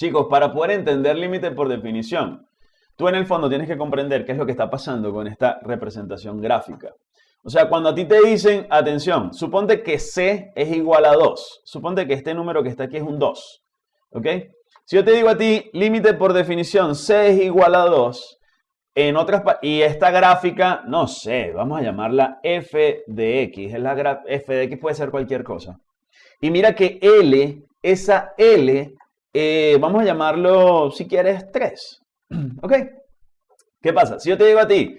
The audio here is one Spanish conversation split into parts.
Chicos, para poder entender límite por definición, tú en el fondo tienes que comprender qué es lo que está pasando con esta representación gráfica. O sea, cuando a ti te dicen, atención, suponte que C es igual a 2. Suponte que este número que está aquí es un 2. ¿Ok? Si yo te digo a ti, límite por definición, C es igual a 2, en otras, y esta gráfica, no sé, vamos a llamarla f de x. La f de x puede ser cualquier cosa. Y mira que L, esa L, eh, vamos a llamarlo, si quieres, 3. ¿Ok? ¿Qué pasa? Si yo te digo a ti,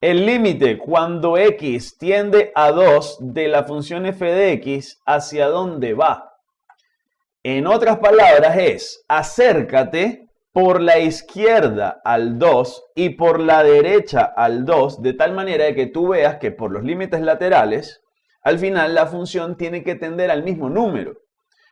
el límite cuando x tiende a 2 de la función f de x, ¿hacia dónde va? En otras palabras es, acércate por la izquierda al 2 y por la derecha al 2, de tal manera que tú veas que por los límites laterales, al final la función tiene que tender al mismo número.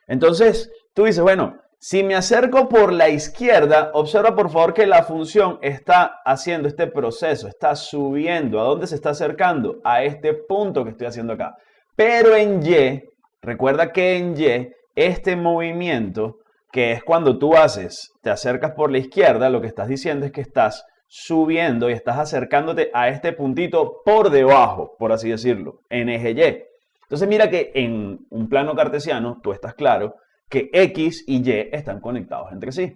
Entonces, tú dices, bueno, si me acerco por la izquierda, observa por favor que la función está haciendo este proceso, está subiendo. ¿A dónde se está acercando? A este punto que estoy haciendo acá. Pero en Y, recuerda que en Y este movimiento, que es cuando tú haces, te acercas por la izquierda, lo que estás diciendo es que estás subiendo y estás acercándote a este puntito por debajo, por así decirlo, en eje Y. Entonces mira que en un plano cartesiano, tú estás claro que X y Y están conectados entre sí.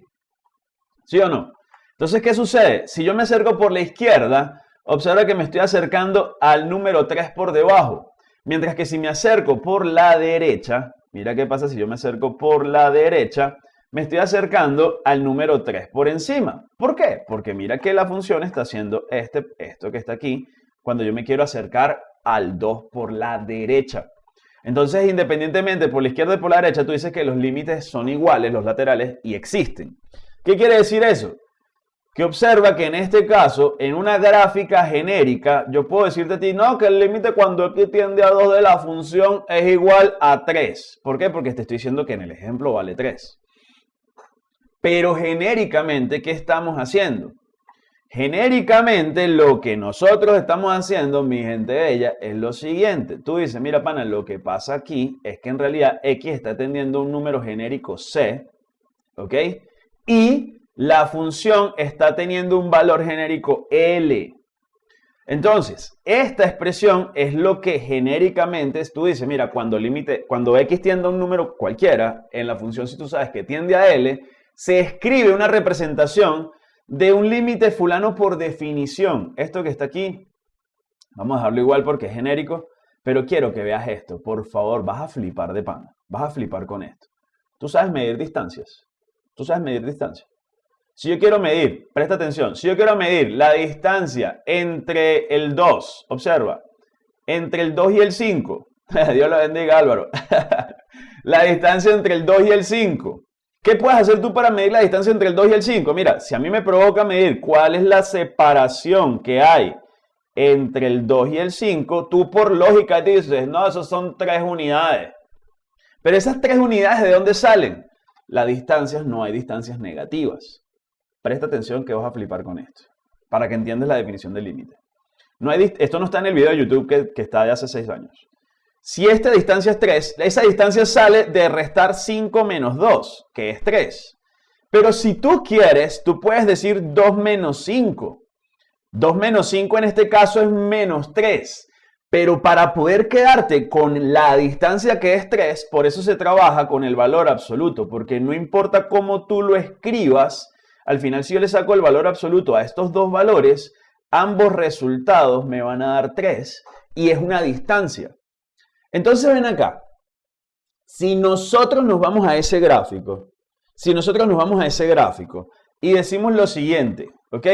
¿Sí o no? Entonces, ¿qué sucede? Si yo me acerco por la izquierda, observa que me estoy acercando al número 3 por debajo. Mientras que si me acerco por la derecha, Mira qué pasa si yo me acerco por la derecha, me estoy acercando al número 3 por encima. ¿Por qué? Porque mira que la función está haciendo este, esto que está aquí, cuando yo me quiero acercar al 2 por la derecha. Entonces, independientemente por la izquierda y por la derecha, tú dices que los límites son iguales, los laterales, y existen. ¿Qué quiere decir eso? que observa que en este caso, en una gráfica genérica, yo puedo decirte a ti, no, que el límite cuando x tiende a 2 de la función es igual a 3. ¿Por qué? Porque te estoy diciendo que en el ejemplo vale 3. Pero genéricamente, ¿qué estamos haciendo? Genéricamente, lo que nosotros estamos haciendo, mi gente bella, es lo siguiente. Tú dices, mira, pana, lo que pasa aquí es que en realidad x está tendiendo un número genérico c, ¿ok? Y la función está teniendo un valor genérico L. Entonces, esta expresión es lo que genéricamente tú dices, mira, cuando, límite, cuando x tiende a un número cualquiera, en la función si tú sabes que tiende a L, se escribe una representación de un límite fulano por definición. Esto que está aquí, vamos a dejarlo igual porque es genérico, pero quiero que veas esto. Por favor, vas a flipar de pan. Vas a flipar con esto. Tú sabes medir distancias. Tú sabes medir distancias. Si yo quiero medir, presta atención, si yo quiero medir la distancia entre el 2, observa, entre el 2 y el 5, Dios lo bendiga Álvaro, la distancia entre el 2 y el 5, ¿qué puedes hacer tú para medir la distancia entre el 2 y el 5? Mira, si a mí me provoca medir cuál es la separación que hay entre el 2 y el 5, tú por lógica dices, no, esos son 3 unidades. Pero esas 3 unidades, ¿de dónde salen? Las distancias, no hay distancias negativas. Presta atención que vas a flipar con esto, para que entiendas la definición del límite. Esto no está en el video de YouTube que, que está de hace 6 años. Si esta distancia es 3, esa distancia sale de restar 5 menos 2, que es 3. Pero si tú quieres, tú puedes decir 2 menos 5. 2 menos 5 en este caso es menos 3. Pero para poder quedarte con la distancia que es 3, por eso se trabaja con el valor absoluto, porque no importa cómo tú lo escribas, al final, si yo le saco el valor absoluto a estos dos valores, ambos resultados me van a dar 3 y es una distancia. Entonces ven acá, si nosotros nos vamos a ese gráfico, si nosotros nos vamos a ese gráfico y decimos lo siguiente, ¿ok?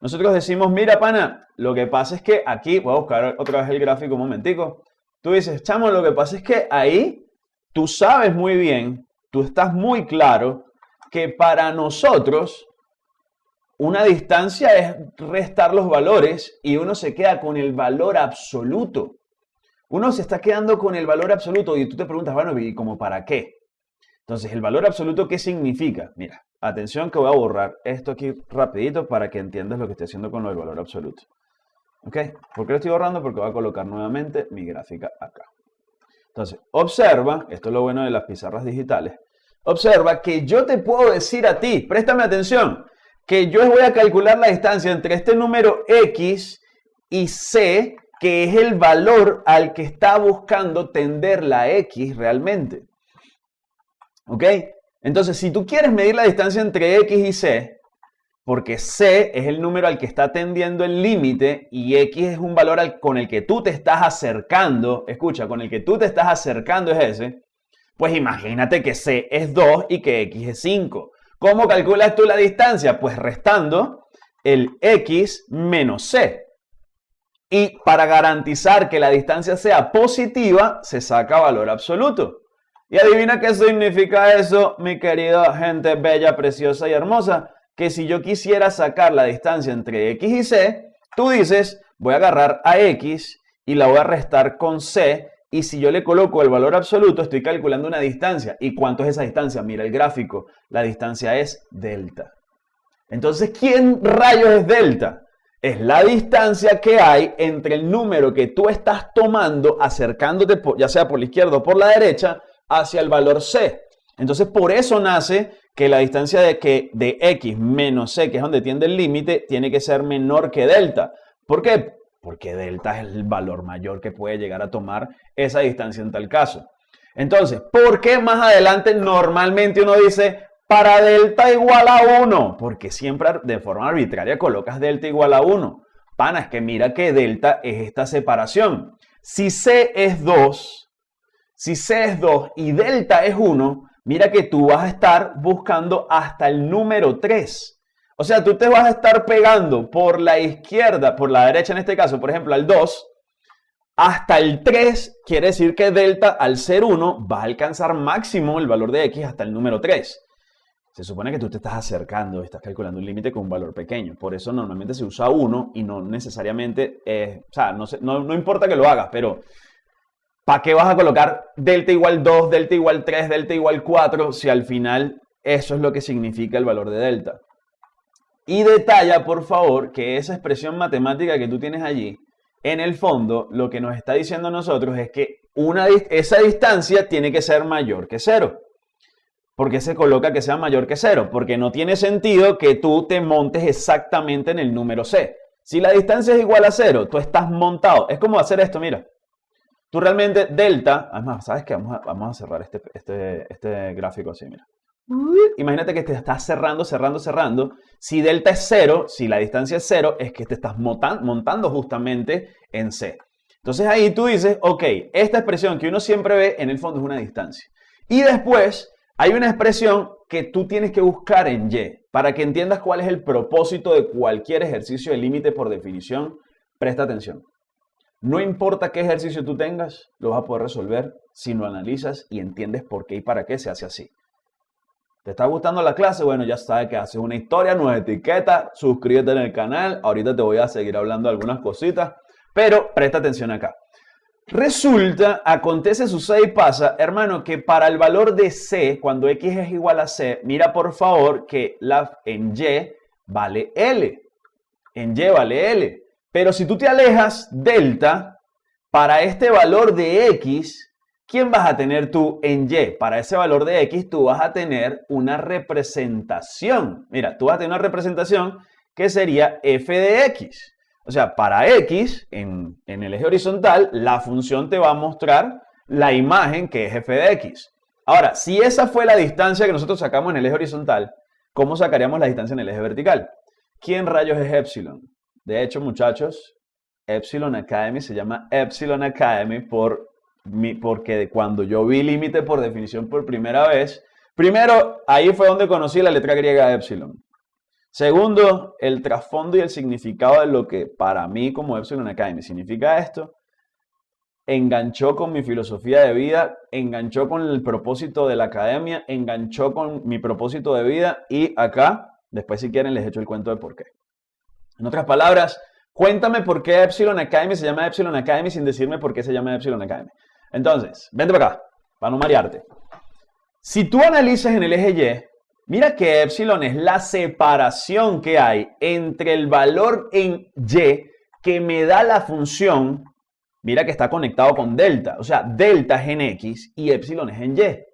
Nosotros decimos, mira pana, lo que pasa es que aquí, voy a buscar otra vez el gráfico un momentico, tú dices, chamo, lo que pasa es que ahí tú sabes muy bien, tú estás muy claro que para nosotros una distancia es restar los valores y uno se queda con el valor absoluto. Uno se está quedando con el valor absoluto y tú te preguntas, bueno, ¿y cómo para qué? Entonces, ¿el valor absoluto qué significa? Mira, atención que voy a borrar esto aquí rapidito para que entiendas lo que estoy haciendo con lo del valor absoluto. ¿Ok? ¿Por qué lo estoy borrando? Porque voy a colocar nuevamente mi gráfica acá. Entonces, observa, esto es lo bueno de las pizarras digitales, observa que yo te puedo decir a ti, préstame atención, que yo voy a calcular la distancia entre este número X y C, que es el valor al que está buscando tender la X realmente. ¿Ok? Entonces, si tú quieres medir la distancia entre X y C, porque C es el número al que está tendiendo el límite y X es un valor con el que tú te estás acercando, escucha, con el que tú te estás acercando es ese, pues imagínate que C es 2 y que X es 5. ¿Cómo calculas tú la distancia? Pues restando el X menos C. Y para garantizar que la distancia sea positiva, se saca valor absoluto. Y adivina qué significa eso, mi querida gente bella, preciosa y hermosa. Que si yo quisiera sacar la distancia entre X y C, tú dices, voy a agarrar a X y la voy a restar con C. Y si yo le coloco el valor absoluto, estoy calculando una distancia. ¿Y cuánto es esa distancia? Mira el gráfico. La distancia es delta. Entonces, ¿quién rayos es delta? Es la distancia que hay entre el número que tú estás tomando, acercándote, ya sea por la izquierda o por la derecha, hacia el valor c. Entonces, por eso nace que la distancia de, que, de x menos c, que es donde tiende el límite, tiene que ser menor que delta. ¿Por qué? Porque delta es el valor mayor que puede llegar a tomar esa distancia en tal caso. Entonces, ¿por qué más adelante normalmente uno dice, para delta igual a 1, porque siempre de forma arbitraria colocas delta igual a 1. Pana, es que mira que delta es esta separación. Si C es 2, si C es 2 y delta es 1, mira que tú vas a estar buscando hasta el número 3. O sea, tú te vas a estar pegando por la izquierda, por la derecha en este caso, por ejemplo, al 2, hasta el 3, quiere decir que delta al ser 1 va a alcanzar máximo el valor de x hasta el número 3. Se supone que tú te estás acercando, estás calculando un límite con un valor pequeño. Por eso normalmente se usa 1 y no necesariamente, o sea, no, no, importa que lo hagas, pero ¿para qué vas a colocar delta igual 2, delta igual 3, delta igual 4 si al final eso es lo que significa el valor de delta? Y detalla, por favor, que esa expresión matemática que tú tienes allí, en el fondo, lo que nos está diciendo a nosotros es que una, esa distancia tiene que ser mayor que cero. ¿Por qué se coloca que sea mayor que cero? Porque no tiene sentido que tú te montes exactamente en el número C. Si la distancia es igual a cero, tú estás montado. Es como hacer esto, mira. Tú realmente delta, además, ¿sabes qué? Vamos a, cerrar este, este, este gráfico así, mira. Imagínate que te estás cerrando, cerrando, cerrando. Si delta es cero, si la distancia es cero, es que te estás montando justamente en C. Entonces ahí tú dices, ok, esta expresión que uno siempre ve en el fondo es una distancia. Y después hay una expresión que tú tienes que buscar en Y para que entiendas cuál es el propósito de cualquier ejercicio de límite por definición. Presta atención. No importa qué ejercicio tú tengas, lo vas a poder resolver si lo analizas y entiendes por qué y para qué se hace así. ¿Te está gustando la clase? Bueno, ya sabes que haces una historia, nos etiqueta, suscríbete en el canal. Ahorita te voy a seguir hablando algunas cositas, pero presta atención acá. Resulta, acontece, sucede y pasa, hermano, que para el valor de C, cuando X es igual a C, mira por favor que la, en Y vale L. En Y vale L. Pero si tú te alejas delta, para este valor de X, ¿quién vas a tener tú en Y? Para ese valor de X tú vas a tener una representación. Mira, tú vas a tener una representación que sería f de X. O sea, para x, en, el eje horizontal, la función te va a mostrar la imagen que es f de x. Ahora, si esa fue la distancia que nosotros sacamos en el eje horizontal, ¿cómo sacaríamos la distancia en el eje vertical? ¿Quién rayos es epsilon? De hecho, muchachos, Epsilon Academy se llama Epsilon Academy por porque cuando yo vi límite por definición por primera vez, primero, ahí fue donde conocí la letra griega Epsilon. Segundo, el trasfondo y el significado de lo que para mí como Epsilon Academy significa esto, enganchó con mi filosofía de vida, enganchó con el propósito de la academia, enganchó con mi propósito de vida y acá, después si quieren les echo el cuento de por qué. En otras palabras, cuéntame por qué Epsilon Academy se llama Epsilon Academy sin decirme por qué se llama Epsilon Academy. Entonces, vente para acá, para no marearte. Si tú analizas en el eje Y, Mira que epsilon es la separación que hay entre el valor en y que me da la función, mira que está conectado con delta, o sea, delta es en x y epsilon es en y.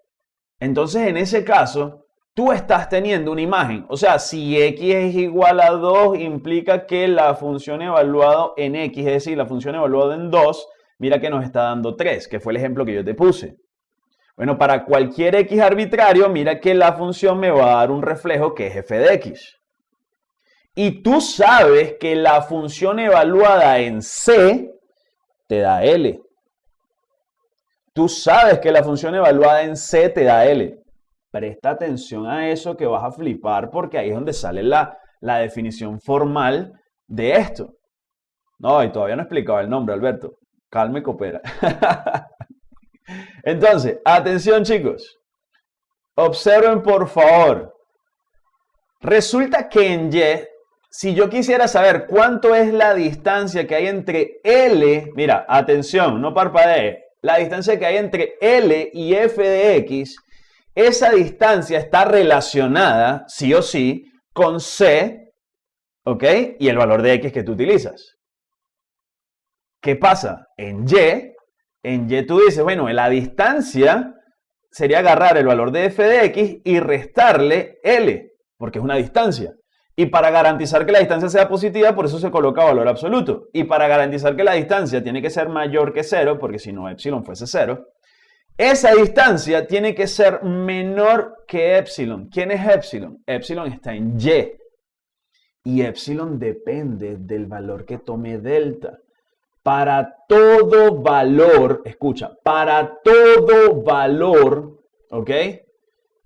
Entonces, en ese caso, tú estás teniendo una imagen. O sea, si x es igual a 2, implica que la función evaluada en x, es decir, la función evaluada en 2, mira que nos está dando 3, que fue el ejemplo que yo te puse. Bueno, para cualquier x arbitrario, mira que la función me va a dar un reflejo que es f de x. Y tú sabes que la función evaluada en c te da L. Tú sabes que la función evaluada en C te da L. Presta atención a eso que vas a flipar porque ahí es donde sale la, la definición formal de esto. No, y todavía no he explicado el nombre, Alberto. Calma y coopera. Entonces, atención chicos. Observen por favor. Resulta que en Y, si yo quisiera saber cuánto es la distancia que hay entre L, mira, atención, no parpadee, la distancia que hay entre L y f de x, esa distancia está relacionada, sí o sí, con C, ¿ok? Y el valor de x que tú utilizas. ¿Qué pasa? En Y, en Y tú dices, bueno, la distancia sería agarrar el valor de f de x y restarle L, porque es una distancia. Y para garantizar que la distancia sea positiva, por eso se coloca valor absoluto. Y para garantizar que la distancia tiene que ser mayor que cero, porque si no epsilon fuese cero, esa distancia tiene que ser menor que epsilon. ¿Quién es epsilon? Epsilon está en y. Y epsilon depende del valor que tome delta. Para todo valor, escucha, para todo valor, ¿ok?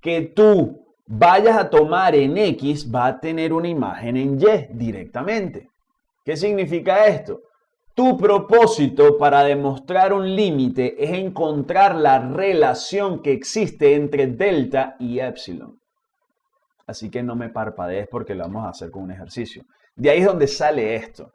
Que tú vayas a tomar en X, va a tener una imagen en Y directamente. ¿Qué significa esto? Tu propósito para demostrar un límite es encontrar la relación que existe entre delta y epsilon. Así que no me parpadees porque lo vamos a hacer con un ejercicio. De ahí es donde sale esto.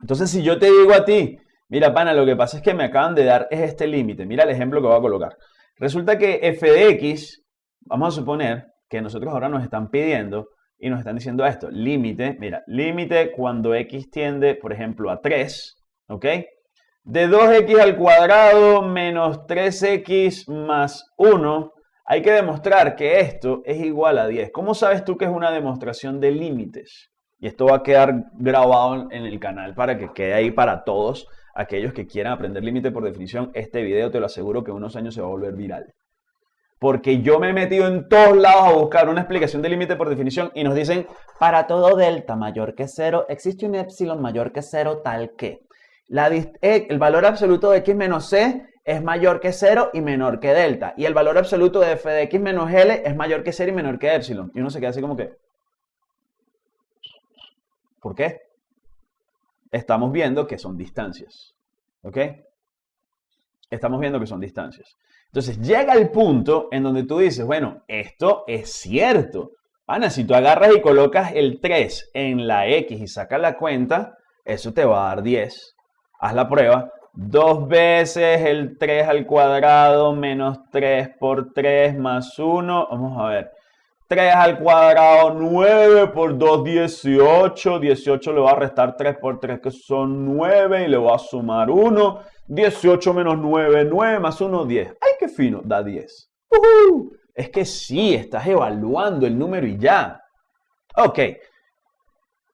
Entonces, si yo te digo a ti, mira, pana, lo que pasa es que me acaban de dar es este límite. Mira el ejemplo que voy a colocar. Resulta que f de x, vamos a suponer que nosotros ahora nos están pidiendo y nos están diciendo esto, límite, mira, límite cuando x tiende, por ejemplo, a 3, ¿ok? De 2x al cuadrado menos 3x más 1, hay que demostrar que esto es igual a 10. ¿Cómo sabes tú que es una demostración de límites? Y esto va a quedar grabado en el canal para que quede ahí para todos aquellos que quieran aprender límite por definición. Este video te lo aseguro que en unos años se va a volver viral porque yo me he metido en todos lados a buscar una explicación de límite por definición y nos dicen, para todo delta mayor que cero, existe un epsilon mayor que cero tal que. Eh, el valor absoluto de x menos c es mayor que cero y menor que delta. Y el valor absoluto de f de x menos l es mayor que cero y menor que epsilon. Y uno se queda así como que... ¿Por qué? Estamos viendo que son distancias. ¿Ok? Estamos viendo que son distancias. Entonces llega el punto en donde tú dices, bueno, esto es cierto. Ana, si tú agarras y colocas el 3 en la X y sacas la cuenta, eso te va a dar 10. Haz la prueba. Dos veces el 3 al cuadrado menos 3 por 3 más 1. Vamos a ver. 3 al cuadrado, 9 por 2, 18. 18 le va a restar 3 por 3, que son 9, y le va a sumar 1. 18 menos 9, 9 más 1, 10. ¡Ay, qué fino! Da 10. Es que sí, estás evaluando el número y ya. Ok.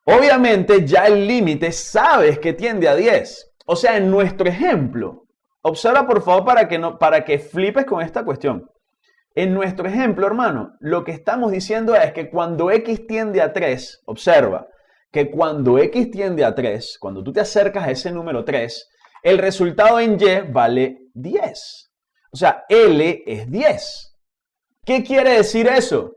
Obviamente ya el límite sabes que tiende a 10. O sea, en nuestro ejemplo, observa por favor para que, no, para que flipes con esta cuestión. En nuestro ejemplo, hermano, lo que estamos diciendo es que cuando x tiende a 3, observa que cuando x tiende a 3, cuando tú te acercas a ese número 3, el resultado en y vale 10. O sea, L es 10. ¿Qué quiere decir eso?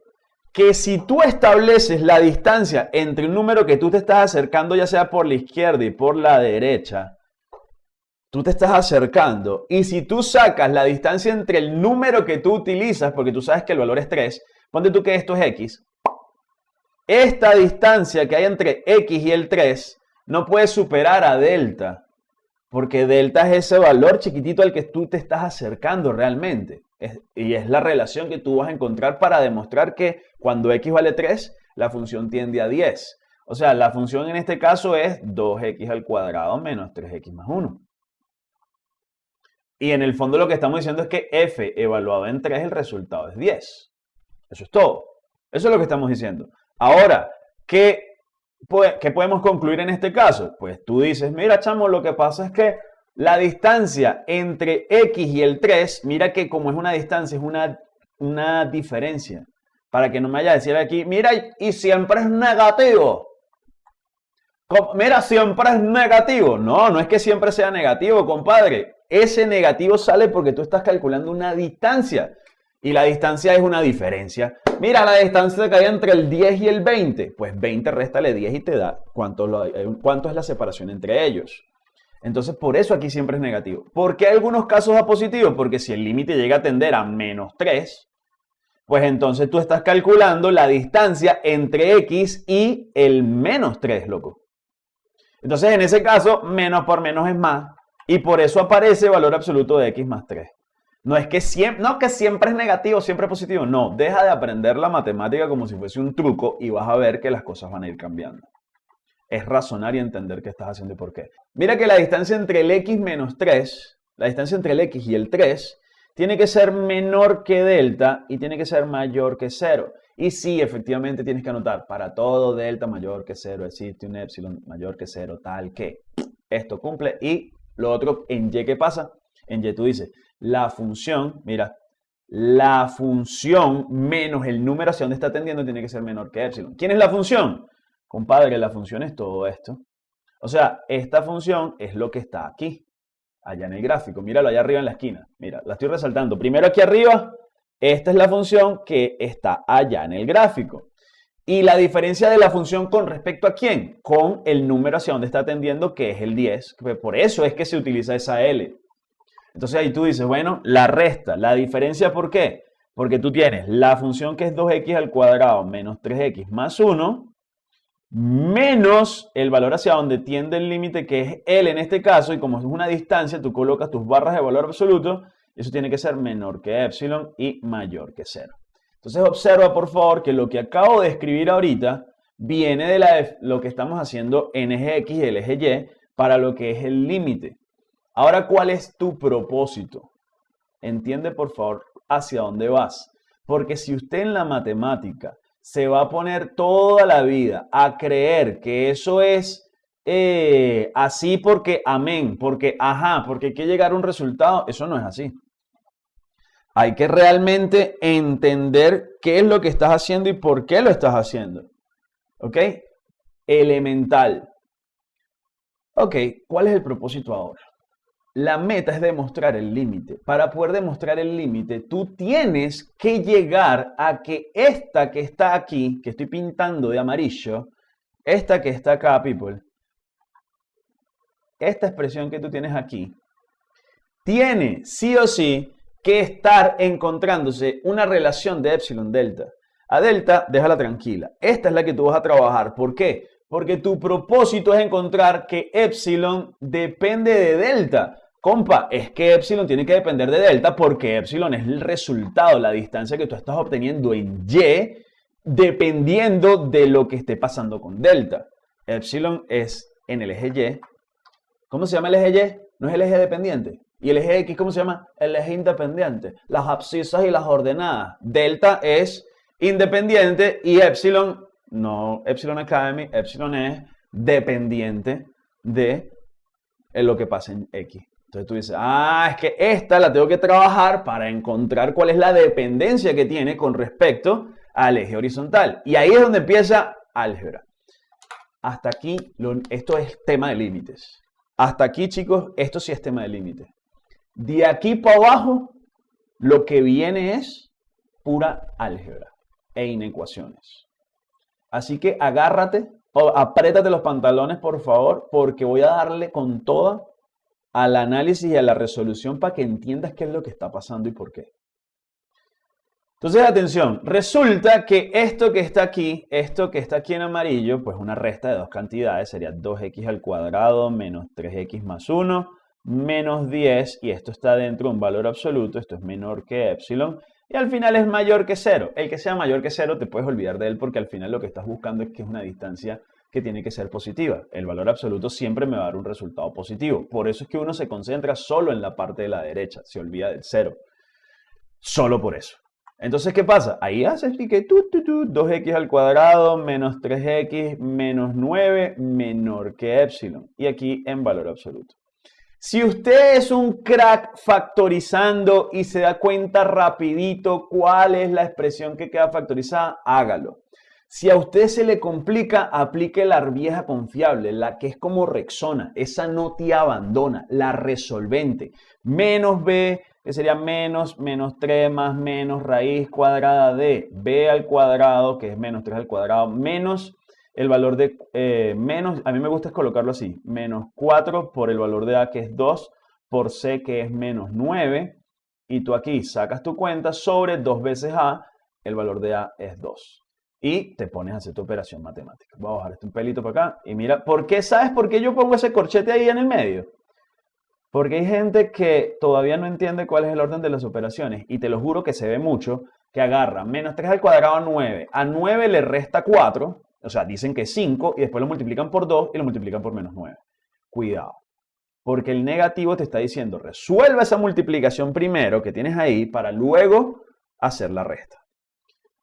Que si tú estableces la distancia entre un número que tú te estás acercando, ya sea por la izquierda y por la derecha, tú te estás acercando y si tú sacas la distancia entre el número que tú utilizas, porque tú sabes que el valor es 3, ponte tú que esto es x, esta distancia que hay entre x y el 3 no puede superar a delta, porque delta es ese valor chiquitito al que tú te estás acercando realmente. y es la relación que tú vas a encontrar para demostrar que cuando x vale 3, la función tiende a 10. O sea, la función en este caso es 2x al cuadrado menos 3x más 1. Y en el fondo lo que estamos diciendo es que f evaluado en 3, el resultado es 10. Eso es todo. Eso es lo que estamos diciendo. Ahora, ¿qué, ¿qué podemos concluir en este caso? Pues tú dices, mira, chamo, lo que pasa es que la distancia entre x y el 3, mira que como es una distancia, es una, una diferencia. Para que no me vaya a decir aquí, mira, y siempre es negativo. Mira, siempre es negativo. No, no es que siempre sea negativo, compadre. Ese negativo sale porque tú estás calculando una distancia. Y la distancia es una diferencia. Mira, la distancia que hay entre el 10 y el 20. Pues 20 réstale 10 y te da cuánto, eh, cuánto es la separación entre ellos. Entonces, por eso aquí siempre es negativo. ¿Por qué algunos casos a positivo? Porque si el límite llega a tender a menos 3, pues entonces tú estás calculando la distancia entre x y el menos 3, loco. Entonces, en ese caso, menos por menos es más. Y por eso aparece valor absoluto de x más 3. No es que siempre, no que siempre es negativo, siempre es positivo. No, deja de aprender la matemática como si fuese un truco y vas a ver que las cosas van a ir cambiando. Es razonar y entender qué estás haciendo y por qué. Mira que la distancia entre el x menos 3, la distancia entre el x y el 3, tiene que ser menor que delta y tiene que ser mayor que 0. Y sí, efectivamente tienes que anotar, para todo delta mayor que 0 existe un epsilon mayor que 0, tal que esto cumple. Y lo otro, en y, ¿qué pasa? En y tú dices, la función, mira, la función menos el número hacia donde está tendiendo tiene que ser menor que epsilon. ¿Quién es la función? Compadre, la función es todo esto. O sea, esta función es lo que está aquí, allá en el gráfico. Míralo allá arriba en la esquina. Mira, la estoy resaltando. Primero aquí arriba, esta es la función que está allá en el gráfico. Y la diferencia de la función con respecto a quién? Con el número hacia donde está tendiendo, que es el 10. Por eso es que se utiliza esa L. Entonces ahí tú dices, bueno, la resta. ¿La diferencia por qué? Porque tú tienes la función que es 2x al cuadrado menos 3x más 1, menos el valor hacia donde tiende el límite, que es L en este caso, y como es una distancia, tú colocas tus barras de valor absoluto eso tiene que ser menor que epsilon y mayor que 0. Entonces observa por favor que lo que acabo de escribir ahorita viene de la, lo que estamos haciendo en eje X y el eje Y para lo que es el límite. Ahora, ¿cuál es tu propósito? Entiende por favor hacia dónde vas. Porque si usted en la matemática se va a poner toda la vida a creer que eso es eh, así porque amén, porque ajá, porque hay que llegar a un resultado, eso no es así. Hay que realmente entender qué es lo que estás haciendo y por qué lo estás haciendo. ¿Ok? Elemental. Ok, ¿cuál es el propósito ahora? La meta es demostrar el límite. Para poder demostrar el límite, tú tienes que llegar a que esta que está aquí, que estoy pintando de amarillo, esta que está acá, people, esta expresión que tú tienes aquí, tiene sí o sí que estar encontrándose una relación de epsilon delta. A delta, déjala tranquila. Esta es la que tú vas a trabajar. ¿Por qué? Porque tu propósito es encontrar que epsilon depende de delta. Compa, es que epsilon tiene que depender de delta porque epsilon es el resultado, la distancia que tú estás obteniendo en y, dependiendo de lo que esté pasando con delta. Epsilon es en el eje y. ¿Cómo se llama el eje y? ¿No es el eje dependiente? ¿Y el eje X cómo se llama? El eje independiente. Las abscisas y las ordenadas. Delta es independiente y epsilon, no epsilon academy, epsilon es dependiente de lo que pasa en X. Entonces tú dices, ah, es que esta la tengo que trabajar para encontrar cuál es la dependencia que tiene con respecto al eje horizontal. Y ahí es donde empieza álgebra. Hasta aquí, esto es tema de límites. Hasta aquí, chicos, esto sí es tema de límites. De aquí para abajo, lo que viene es pura álgebra e inecuaciones. Así que agárrate, apriétate los pantalones, por favor, porque voy a darle con toda al análisis y a la resolución para que entiendas qué es lo que está pasando y por qué. Entonces, atención, resulta que esto que está aquí, esto que está aquí en amarillo, pues una resta de dos cantidades sería 2x al cuadrado menos 3x más 1 menos 10 y esto está dentro de un valor absoluto, esto es menor que epsilon y al final es mayor que 0. El que sea mayor que 0 te puedes olvidar de él porque al final lo que estás buscando es que es una distancia que tiene que ser positiva. El valor absoluto siempre me va a dar un resultado positivo. Por eso es que uno se concentra solo en la parte de la derecha, se olvida del cero. Solo por eso. Entonces, ¿qué pasa? Ahí haces que tú, 2x al cuadrado menos 3x menos 9 menor que epsilon. Y aquí en valor absoluto. Si usted es un crack factorizando y se da cuenta rapidito cuál es la expresión que queda factorizada, hágalo. Si a usted se le complica, aplique la vieja confiable, la que es como Rexona. Esa no te abandona, la resolvente. Menos b, que sería menos, menos 3 más menos raíz cuadrada de b al cuadrado, que es menos 3 al cuadrado, menos el valor de eh, menos, a mí me gusta colocarlo así, menos 4 por el valor de A que es 2, por C que es menos 9, y tú aquí sacas tu cuenta sobre 2 veces A, el valor de A es 2. Y te pones a hacer tu operación matemática. Voy a bajar este un pelito para acá y mira, ¿por qué sabes por qué yo pongo ese corchete ahí en el medio? Porque hay gente que todavía no entiende cuál es el orden de las operaciones y te lo juro que se ve mucho que agarra menos 3 al cuadrado a 9. A 9 le resta 4 o sea, dicen que es 5 y después lo multiplican por 2 y lo multiplican por menos 9. Cuidado. Porque el negativo te está diciendo, resuelva esa multiplicación primero que tienes ahí para luego hacer la resta.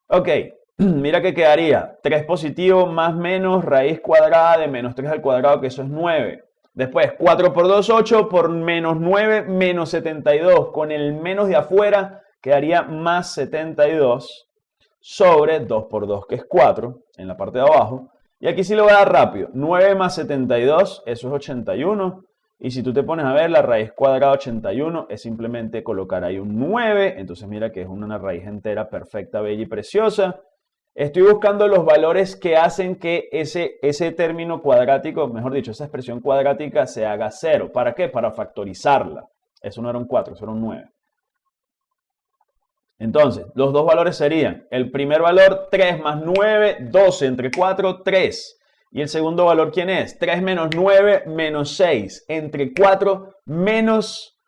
Ok, mira que quedaría 3 positivo más menos raíz cuadrada de menos 3 al cuadrado, que eso es 9. Después, 4 por 2, 8, por menos 9, menos 72. Con el menos de afuera quedaría más 72 sobre 2 por 2, que es 4, en la parte de abajo. Y aquí sí lo voy a dar rápido. 9 más 72, eso es 81. Y si tú te pones a ver, la raíz cuadrada 81 es simplemente colocar ahí un 9. Entonces mira que es una raíz entera perfecta, bella y preciosa. Estoy buscando los valores que hacen que ese, ese término cuadrático, mejor dicho, esa expresión cuadrática se haga 0. ¿Para qué? Para factorizarla. Eso no era un 4, eso era un 9. Entonces, los dos valores serían, el primer valor 3 más 9, 12 entre 4, 3. Y el segundo valor, ¿quién es? 3 menos 9 menos 6. Entre 4 menos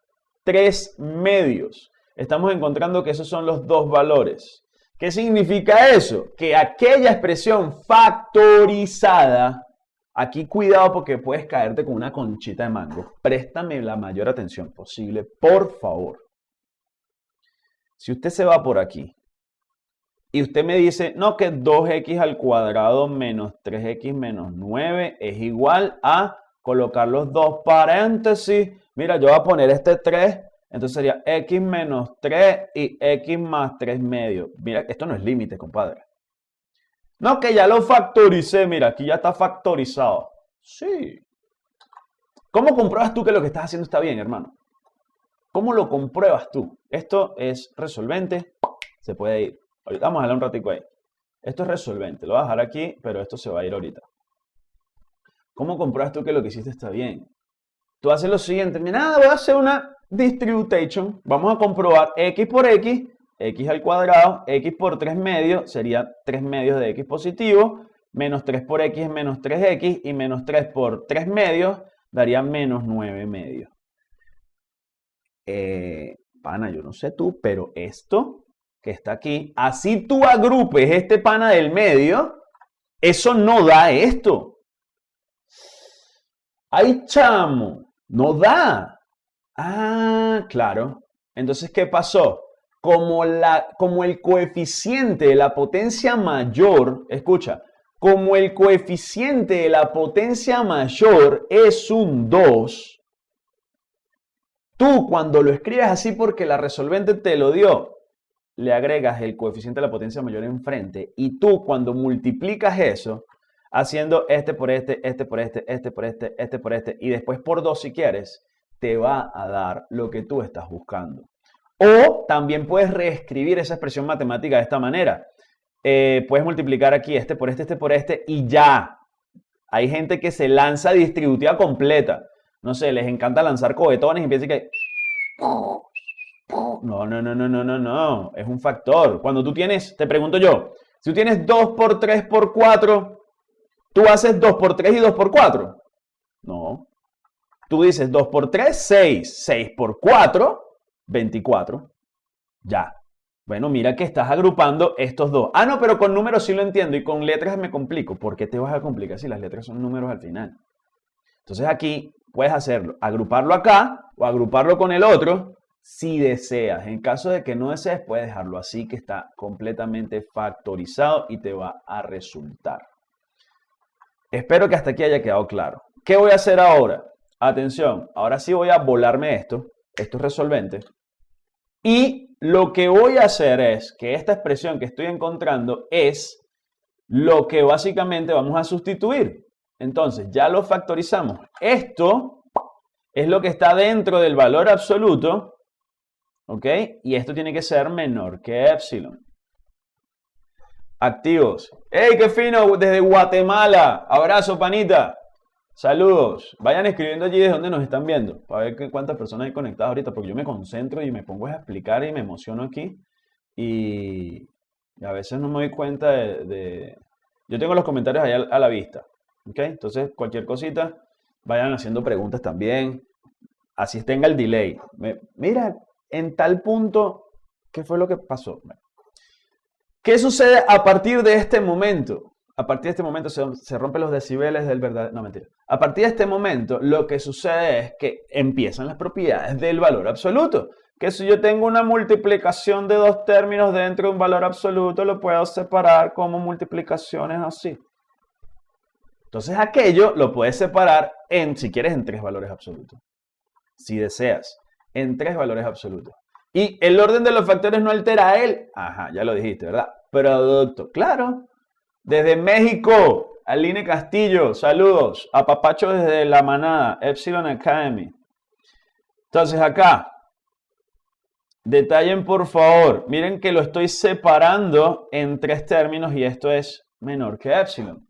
3 medios. Estamos encontrando que esos son los dos valores. ¿Qué significa eso? Que aquella expresión factorizada, aquí cuidado porque puedes caerte con una conchita de mango. Préstame la mayor atención posible, por favor. Si usted se va por aquí y usted me dice, no, que 2x al cuadrado menos 3x menos 9 es igual a colocar los dos paréntesis. Mira, yo voy a poner este 3, entonces sería x menos 3 y x más 3 medio. Mira, esto no es límite, compadre. No, que ya lo factoricé. Mira, aquí ya está factorizado. Sí. ¿Cómo compruebas tú que lo que estás haciendo está bien, hermano? ¿Cómo lo compruebas tú? Esto es resolvente, se puede ir. Ahorita vamos a darle un ratico ahí. Esto es resolvente, lo voy a dejar aquí, pero esto se va a ir ahorita. ¿Cómo compruebas tú que lo que hiciste está bien? Tú haces lo siguiente, mira, voy a hacer una distribution, vamos a comprobar x por x, x al cuadrado, x por 3 medios, sería 3 medios de x positivo, menos 3 por x es menos 3x, y menos 3 por 3 medios daría menos 9 medios eh, pana, yo no sé tú, pero esto que está aquí, así tú agrupes este pana del medio, eso no da esto. Ay, chamo, no da. Ah, claro. Entonces, ¿qué pasó? Como, la, como el coeficiente de la potencia mayor, escucha, como el coeficiente de la potencia mayor es un 2, Tú cuando lo escribes así porque la resolvente te lo dio, le agregas el coeficiente de la potencia mayor enfrente y tú cuando multiplicas eso, haciendo este por este, este por este, este por este, este por este y después por dos si quieres, te va a dar lo que tú estás buscando. O también puedes reescribir esa expresión matemática de esta manera. Eh, puedes multiplicar aquí este por este, este por este y ya. Hay gente que se lanza distributiva completa no sé, les encanta lanzar cohetones y piensan que... No, no, no, no, no, no, no. Es un factor. Cuando tú tienes, te pregunto yo, si tú tienes 2 por 3 por 4, ¿tú haces 2 por 3 y 2 por 4? No. Tú dices 2 por 3, 6. 6 por 4, 24. Ya. Bueno, mira que estás agrupando estos dos. Ah, no, pero con números sí lo entiendo y con letras me complico. ¿Por qué te vas a complicar si las letras son números al final? Entonces aquí puedes hacerlo, agruparlo acá o agruparlo con el otro si deseas. En caso de que no desees, puedes dejarlo así que está completamente factorizado y te va a resultar. Espero que hasta aquí haya quedado claro. ¿Qué voy a hacer ahora? Atención, ahora sí voy a volarme esto. Esto es resolvente. Y lo que voy a hacer es que esta expresión que estoy encontrando es lo que básicamente vamos a sustituir. Entonces, ya lo factorizamos. Esto es lo que está dentro del valor absoluto ¿Ok? Y esto tiene que ser menor que epsilon. Activos. ¡Hey, qué fino! Desde Guatemala. Abrazo, panita. Saludos. Vayan escribiendo allí de donde nos están viendo. Para ver cuántas personas hay conectadas ahorita. Porque yo me concentro y me pongo a explicar y me emociono aquí. Y, a veces no me doy cuenta de, Yo tengo los comentarios ahí a, la vista. ¿Ok? Entonces, cualquier cosita, vayan haciendo preguntas también. Así tenga el delay. mira, en tal punto, ¿qué fue lo que pasó? ¿Qué sucede a partir de este momento? A partir de este momento se, rompen los decibeles del verdadero... No, mentira. A partir de este momento, lo que sucede es que empiezan las propiedades del valor absoluto. Que si yo tengo una multiplicación de dos términos dentro de un valor absoluto, lo puedo separar como multiplicaciones así. Entonces aquello lo puedes separar en, si quieres, en tres valores absolutos. Si deseas en tres valores absolutos. Y el orden de los factores no altera él. Ajá, ya lo dijiste, ¿verdad? Producto, claro. Desde México, Aline Castillo, saludos. A Papacho desde La Manada, Epsilon Academy. Entonces acá, detallen por favor. Miren que lo estoy separando en tres términos y esto es menor que Epsilon.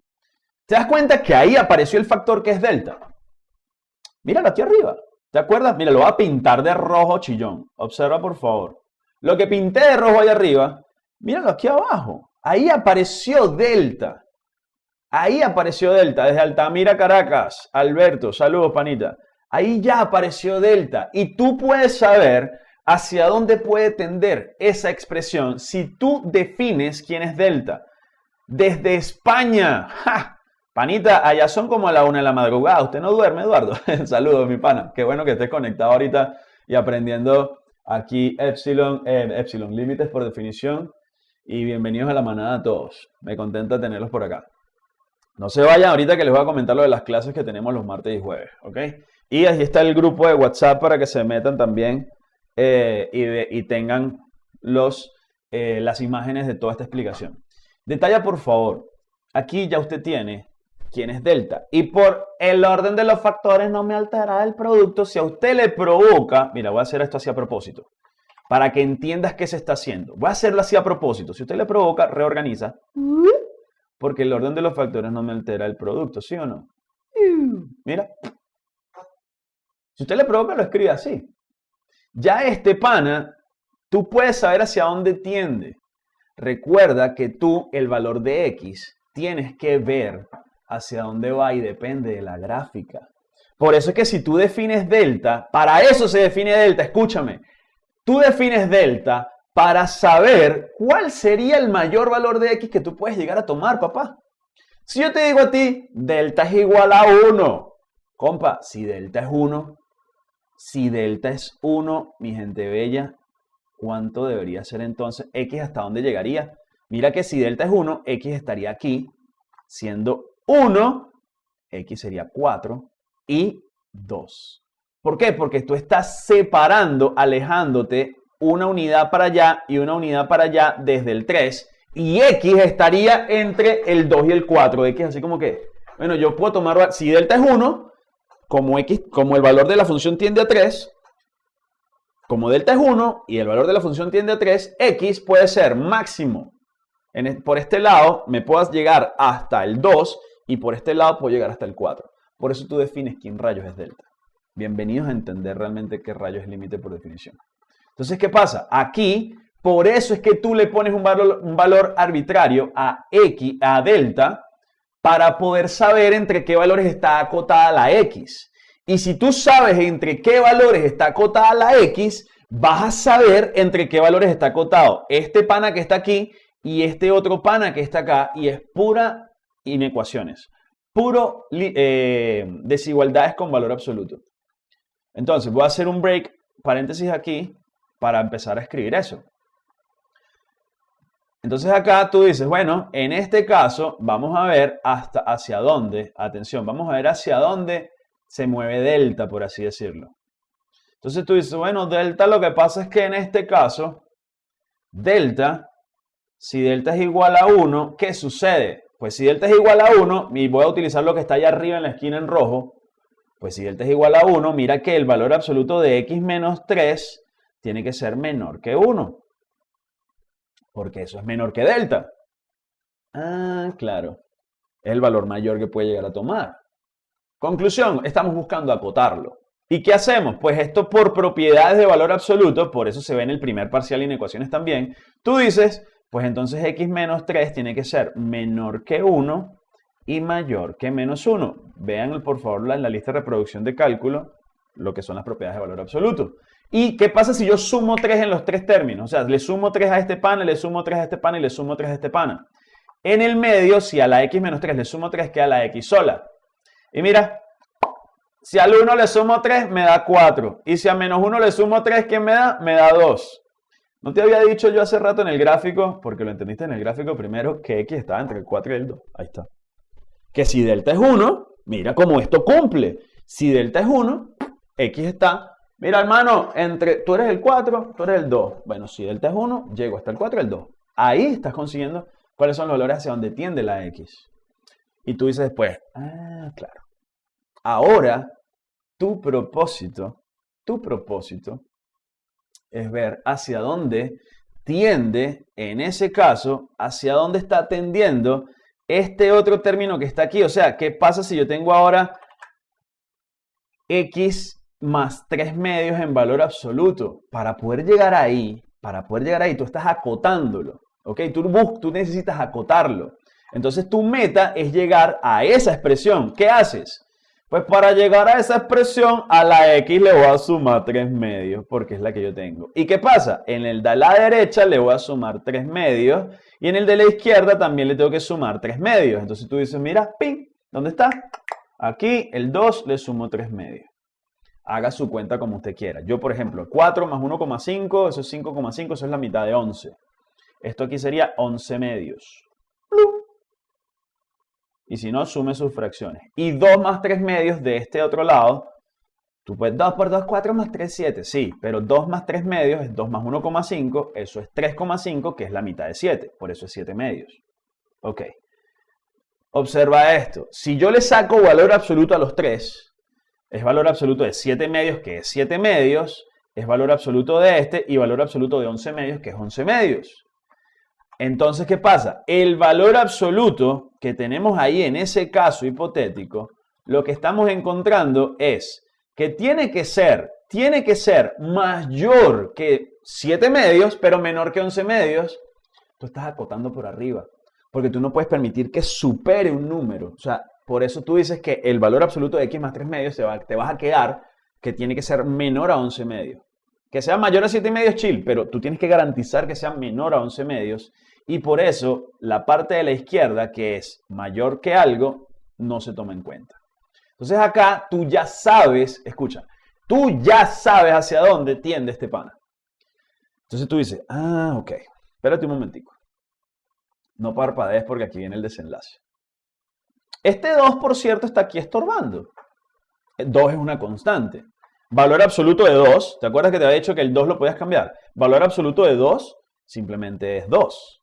¿Te das cuenta que ahí apareció el factor que es delta? Míralo aquí arriba. ¿Te acuerdas? Mira, lo voy a pintar de rojo chillón. Observa, por favor. Lo que pinté de rojo ahí arriba, míralo aquí abajo. Ahí apareció Delta. Ahí apareció Delta, desde Altamira, Caracas. Alberto, saludos, panita. Ahí ya apareció Delta. Y tú puedes saber hacia dónde puede tender esa expresión si tú defines quién es Delta. Desde España. ¡Ja! Panita, allá son como a la una de la madrugada. ¿Usted no duerme, Eduardo? Saludos, mi pana. Qué bueno que estés conectado ahorita y aprendiendo aquí Epsilon, eh, Epsilon, límites por definición. Y bienvenidos a la manada a todos. Me contenta tenerlos por acá. No se vayan ahorita que les voy a comentar lo de las clases que tenemos los martes y jueves, ¿ok? Y ahí está el grupo de WhatsApp para que se metan también eh, y, tengan los, eh, las imágenes de toda esta explicación. Detalla, por favor. Aquí ya usted tiene quién es delta. Y por el orden de los factores no me altera el producto. Si a usted le provoca, mira, voy a hacer esto así a propósito, para que entiendas qué se está haciendo. Voy a hacerlo así a propósito. Si usted le provoca, reorganiza. Porque el orden de los factores no me altera el producto, ¿sí o no? Mira. Si usted le provoca, lo escribe así. Ya este pana, tú puedes saber hacia dónde tiende. Recuerda que tú, el valor de X, tienes que ver hacia dónde va y depende de la gráfica. Por eso es que si tú defines delta, para eso se define delta, escúchame, tú defines delta para saber cuál sería el mayor valor de x que tú puedes llegar a tomar, papá. Si yo te digo a ti, delta es igual a 1, compa, si delta es 1, si delta es 1, mi gente bella, ¿cuánto debería ser entonces x hasta dónde llegaría? Mira que si delta es 1, x estaría aquí, siendo 1, x sería 4 y 2. ¿Por qué? Porque tú estás separando, alejándote una unidad para allá y una unidad para allá desde el 3 y x estaría entre el 2 y el 4. X así como que, bueno, yo puedo tomar, si delta es 1, como, x, como el valor de la función tiende a 3, como delta es 1 y el valor de la función tiende a 3, x puede ser máximo. por este lado me puedas llegar hasta el 2 y por este lado puedo llegar hasta el 4. Por eso tú defines quién rayos es delta. Bienvenidos a entender realmente qué rayos es límite por definición. Entonces, ¿qué pasa? Aquí, por eso es que tú le pones un valor, un valor arbitrario a x, a delta, para poder saber entre qué valores está acotada la x. Y si tú sabes entre qué valores está acotada la x, vas a saber entre qué valores está acotado este pana que está aquí y este otro pana que está acá y es pura inecuaciones, puro eh, desigualdades con valor absoluto. Entonces voy a hacer un break, paréntesis aquí, para empezar a escribir eso. Entonces acá tú dices, bueno, en este caso vamos a ver hasta hacia dónde, atención, vamos a ver hacia dónde se mueve delta, por así decirlo. Entonces tú dices, bueno, delta lo que pasa es que en este caso, delta, si delta es igual a 1, ¿qué sucede? Pues si delta es igual a 1, y voy a utilizar lo que está allá arriba en la esquina en rojo, pues si delta es igual a 1, mira que el valor absoluto de x menos 3 tiene que ser menor que 1 porque eso es menor que delta. Ah, claro. Es el valor mayor que puede llegar a tomar. Conclusión, estamos buscando acotarlo. ¿Y qué hacemos? Pues esto por propiedades de valor absoluto, por eso se ve en el primer parcial y en ecuaciones también, tú dices, pues entonces x menos 3 tiene que ser menor que 1 y mayor que menos 1. Vean por favor en la lista de reproducción de cálculo lo que son las propiedades de valor absoluto. ¿Y qué pasa si yo sumo 3 en los tres términos? O sea, le sumo 3 a este pana, le sumo 3 a este pana y le sumo 3 a este pana. En el medio, si a la x menos 3 le sumo 3, queda la x sola. Y mira, si al 1 le sumo 3, me da 4. Y si a menos 1 le sumo 3, ¿qué me da? Me da 2. ¿No te había dicho yo hace rato en el gráfico, porque lo entendiste en el gráfico primero, que x estaba entre el 4 y el 2? Ahí está. Que si delta es 1, mira cómo esto cumple. Si delta es 1, x está Mira, hermano, entre tú eres el 4, tú eres el 2. Bueno, si delta es 1, llego hasta el 4 y el 2. Ahí estás consiguiendo cuáles son los valores hacia donde tiende la X. Y tú dices después, ah, claro. Ahora, tu propósito, tu propósito es ver hacia dónde tiende, en ese caso, hacia dónde está tendiendo este otro término que está aquí. O sea, ¿qué pasa si yo tengo ahora X más 3 medios en valor absoluto. Para poder llegar ahí, para poder llegar ahí, tú estás acotándolo. ¿Ok? Tú, tú necesitas acotarlo. Entonces tu meta es llegar a esa expresión. ¿Qué haces? Pues para llegar a esa expresión, a la x le voy a sumar 3 medios, porque es la que yo tengo. ¿Y qué pasa? En el de la derecha le voy a sumar 3 medios, y en el de la izquierda también le tengo que sumar 3 medios. Entonces tú dices, mira, ping, ¿dónde está? Aquí el 2 le sumo 3 medios haga su cuenta como usted quiera. Yo, por ejemplo, 4 más 1,5, eso es 5,5, eso es la mitad de 11. Esto aquí sería 11 medios. Y si no, sume sus fracciones. Y 2 más 3 medios de este otro lado, tú puedes 2 por 2, 4 más 3, 7. Sí, pero 2 más 3 medios es 2 más 1,5, eso es 3,5, que es la mitad de 7. Por eso es 7 medios. Ok. Observa esto. Si yo le saco valor absoluto a los 3, es valor absoluto de 7 medios, que es 7 medios, es valor absoluto de este, y valor absoluto de 11 medios, que es 11 medios. Entonces, ¿qué pasa? El valor absoluto que tenemos ahí en ese caso hipotético, lo que estamos encontrando es que tiene que ser, tiene que ser mayor que 7 medios, pero menor que 11 medios. Tú estás acotando por arriba, porque tú no puedes permitir que supere un número. O sea, por eso tú dices que el valor absoluto de x más 3 medios te, te vas a quedar que tiene que ser menor a 11 medios. Que sea mayor a 7 medios, chill, pero tú tienes que garantizar que sea menor a 11 medios. Y por eso la parte de la izquierda, que es mayor que algo, no se toma en cuenta. Entonces acá tú ya sabes, escucha, tú ya sabes hacia dónde tiende este pana. Entonces tú dices, ah, ok, espérate un momentico. No parpadees porque aquí viene el desenlace. Este 2, por cierto, está aquí estorbando. 2 es una constante. Valor absoluto de 2, ¿te acuerdas que te había dicho que el 2 lo podías cambiar? Valor absoluto de 2 simplemente es 2.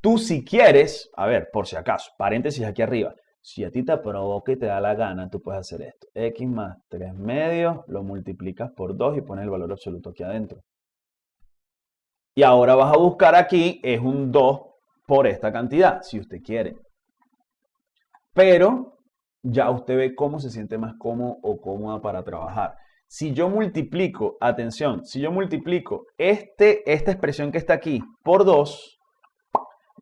Tú si quieres, a ver, por si acaso, paréntesis aquí arriba, si a ti te provoca y te da la gana, tú puedes hacer esto. X más 3 medios, lo multiplicas por 2 y pones el valor absoluto aquí adentro. Y ahora vas a buscar aquí, es un 2 por esta cantidad, si usted quiere. Pero ya usted ve cómo se siente más cómodo o cómoda para trabajar. Si yo multiplico, atención, si yo multiplico este, esta expresión que está aquí por 2,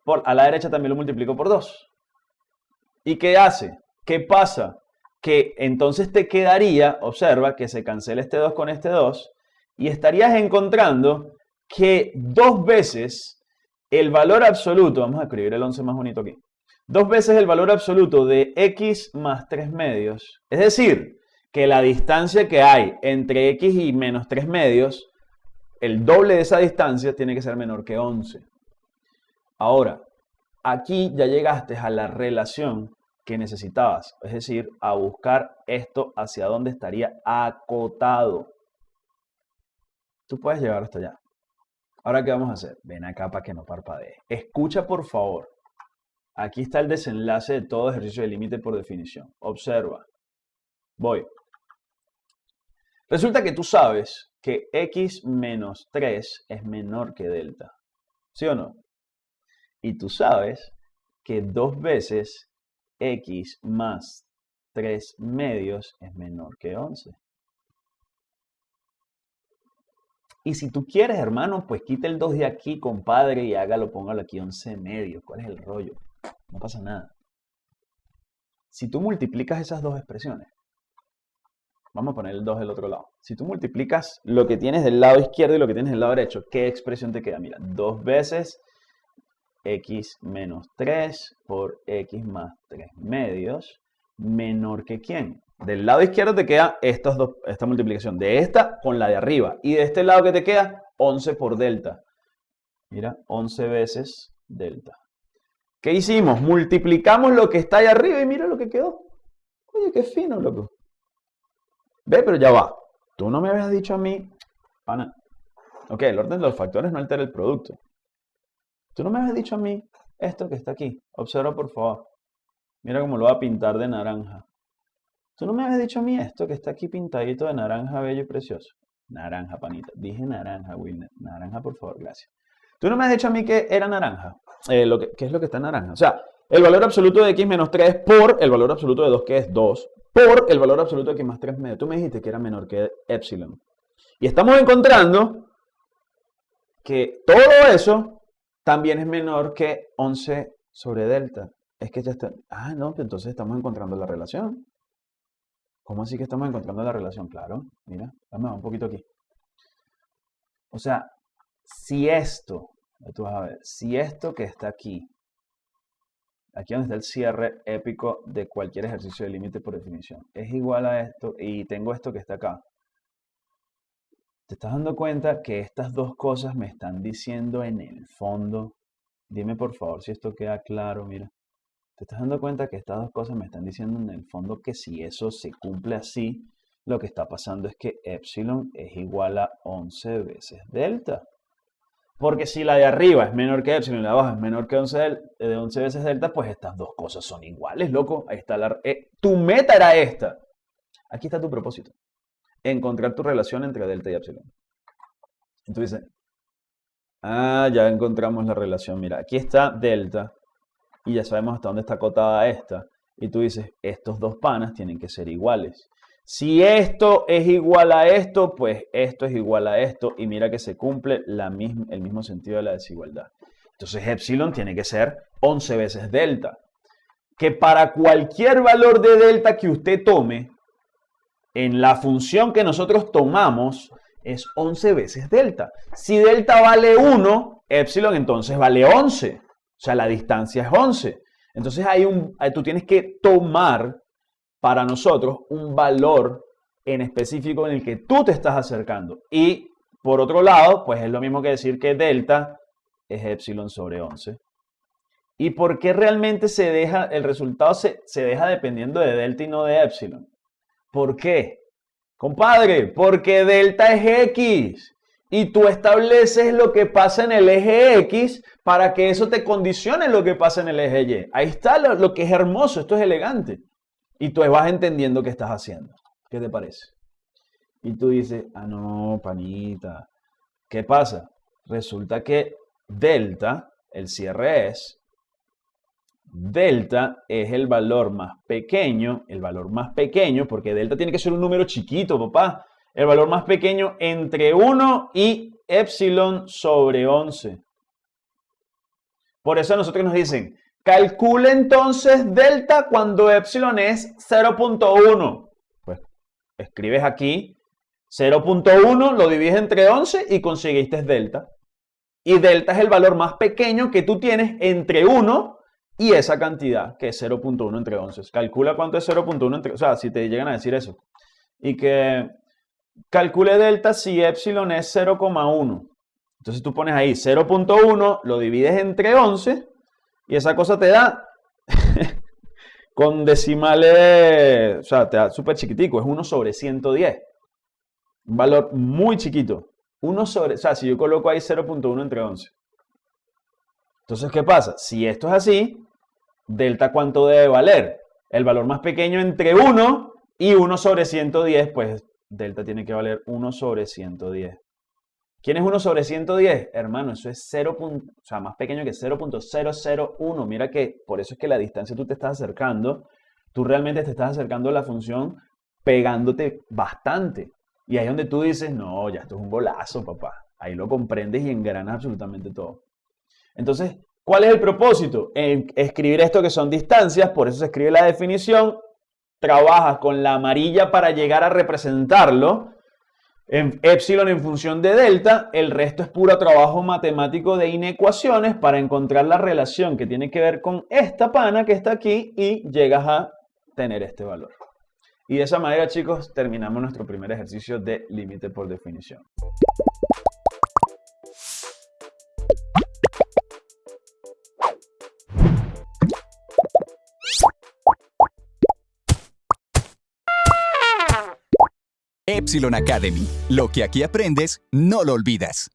por, a la derecha también lo multiplico por 2. ¿Y qué hace? ¿Qué pasa? Que entonces te quedaría, observa que se cancela este 2 con este 2, y estarías encontrando que dos veces el valor absoluto, vamos a escribir el 11 más bonito aquí, dos veces el valor absoluto de x más 3 medios, es decir, que la distancia que hay entre x y menos 3 medios, el doble de esa distancia tiene que ser menor que 11. Ahora, aquí ya llegaste a la relación que necesitabas, es decir, a buscar esto hacia dónde estaría acotado. Tú puedes llegar hasta allá. Ahora, ¿qué vamos a hacer? Ven acá para que no parpadee. Escucha, por favor. Aquí está el desenlace de todo ejercicio de límite por definición. Observa. Voy. Resulta que tú sabes que x menos 3 es menor que delta. ¿Sí o no? Y tú sabes que dos veces x más 3 medios es menor que 11. Y si tú quieres, hermano, pues quita el 2 de aquí, compadre, y hágalo, póngalo aquí 11 medios. ¿Cuál es el rollo? No pasa nada. Si tú multiplicas esas dos expresiones, vamos a poner el 2 del otro lado. Si tú multiplicas lo que tienes del lado izquierdo y lo que tienes del lado derecho, ¿qué expresión te queda? Mira, dos veces x menos 3 por x más 3 medios menor que quién. Del lado izquierdo te queda esta multiplicación de esta con la de arriba. Y de este lado que te queda, 11 por delta. Mira, 11 veces delta. ¿Qué hicimos? Multiplicamos lo que está ahí arriba y mira lo que quedó. Oye, qué fino, loco. Ve, pero ya va. Tú no me habías dicho a mí, pana. Ok, el orden de los factores no altera el producto. Tú no me habías dicho a mí esto que está aquí. Observa, por favor. Mira cómo lo voy a pintar de naranja. Tú no me habías dicho a mí esto que está aquí pintadito de naranja bello y precioso. Naranja, panita. Dije naranja, Wilner. Naranja, por favor, gracias. Tú no me has dicho a mí que era naranja. Eh, lo que, ¿Qué es lo que está en naranja? O sea, el valor absoluto de x menos 3 por el valor absoluto de 2, que es 2, por el valor absoluto de x más 3 medio. Tú me dijiste que era menor que epsilon. Y estamos encontrando que todo eso también es menor que 11 sobre delta. Es que ya está... Ah, no, entonces estamos encontrando la relación. ¿Cómo así que estamos encontrando la relación? Claro, mira, dame un poquito aquí. O sea, si esto, tú vas a ver, si esto que está aquí, aquí donde está el cierre épico de cualquier ejercicio de límite por definición, es igual a esto y tengo esto que está acá, ¿Te estás dando cuenta que estas dos cosas me están diciendo en el fondo? Dime por favor si esto queda claro, mira. ¿Te estás dando cuenta que estas dos cosas me están diciendo en el fondo que si eso se cumple así, lo que está pasando es que epsilon es igual a 11 veces delta? Porque si la de arriba es menor que epsilon y la de abajo es menor que 11, de 11 veces delta, pues estas dos cosas son iguales, loco. Ahí está la... Eh, tu meta era esta. Aquí está tu propósito encontrar tu relación entre delta y epsilon. Entonces, ah, ya encontramos la relación. Mira, aquí está delta y ya sabemos hasta dónde está acotada esta. Y tú dices, estos dos panas tienen que ser iguales. Si esto es igual a esto, pues esto es igual a esto. Y mira que se cumple la el mismo sentido de la desigualdad. Entonces, epsilon tiene que ser 11 veces delta. Que para cualquier valor de delta que usted tome, en la función que nosotros tomamos es 11 veces delta. Si delta vale 1, epsilon entonces vale 11. O sea, la distancia es 11. Entonces hay un, tú tienes que tomar para nosotros un valor en específico en el que tú te estás acercando. Y por otro lado, pues es lo mismo que decir que delta es epsilon sobre 11. ¿Y por qué realmente se deja, el resultado se, se deja dependiendo de delta y no de epsilon? ¿Por qué? Compadre, porque delta es X. Y tú estableces lo que pasa en el eje X para que eso te condicione lo que pasa en el eje Y. Ahí está lo, que es hermoso, esto es elegante. Y tú vas entendiendo qué estás haciendo. ¿Qué te parece? Y tú dices, ah, no, panita. ¿Qué pasa? Resulta que delta, el cierre es delta es el valor más pequeño, el valor más pequeño, porque delta tiene que ser un número chiquito, papá. El valor más pequeño entre 1 y epsilon sobre 11. Por eso a nosotros nos dicen, calcule entonces delta cuando epsilon es 0.1. Pues escribes aquí 0.1 lo divides entre 11 y conseguiste delta. Y delta es el valor más pequeño que tú tienes entre 1 y esa cantidad, que es 0.1 entre 11. Calcula cuánto es 0.1 entre... O sea, si te llegan a decir eso. Y que calcule delta si epsilon es 0,1. Entonces tú pones ahí 0.1, lo divides entre 11 y esa cosa te da con decimales, o sea, te da súper chiquitico, es 1 sobre 110. Un valor muy chiquito. 1 sobre, o sea, si yo coloco ahí 0.1 entre 11. Entonces, ¿qué pasa? Si esto es así, delta cuánto debe valer? El valor más pequeño entre 1 y 1 sobre 110, pues delta tiene que valer 1 sobre 110. ¿Quién es 1 sobre 110? Hermano, eso es 0. O sea, más pequeño que 0.001. Mira que por eso es que la distancia tú te estás acercando, tú realmente te estás acercando a la función pegándote bastante. Y ahí es donde tú dices, no, ya esto es un bolazo, papá. Ahí lo comprendes y engranas absolutamente todo. Entonces, ¿cuál es el propósito? En escribir esto que son distancias, por eso se escribe la definición, trabajas con la amarilla para llegar a representarlo en epsilon en función de delta, el resto es puro trabajo matemático de inecuaciones para encontrar la relación que tiene que ver con esta pana que está aquí y llegas a tener este valor. Y de esa manera, chicos, terminamos nuestro primer ejercicio de límite por definición. Epsilon Academy. Lo que aquí aprendes, no lo olvidas.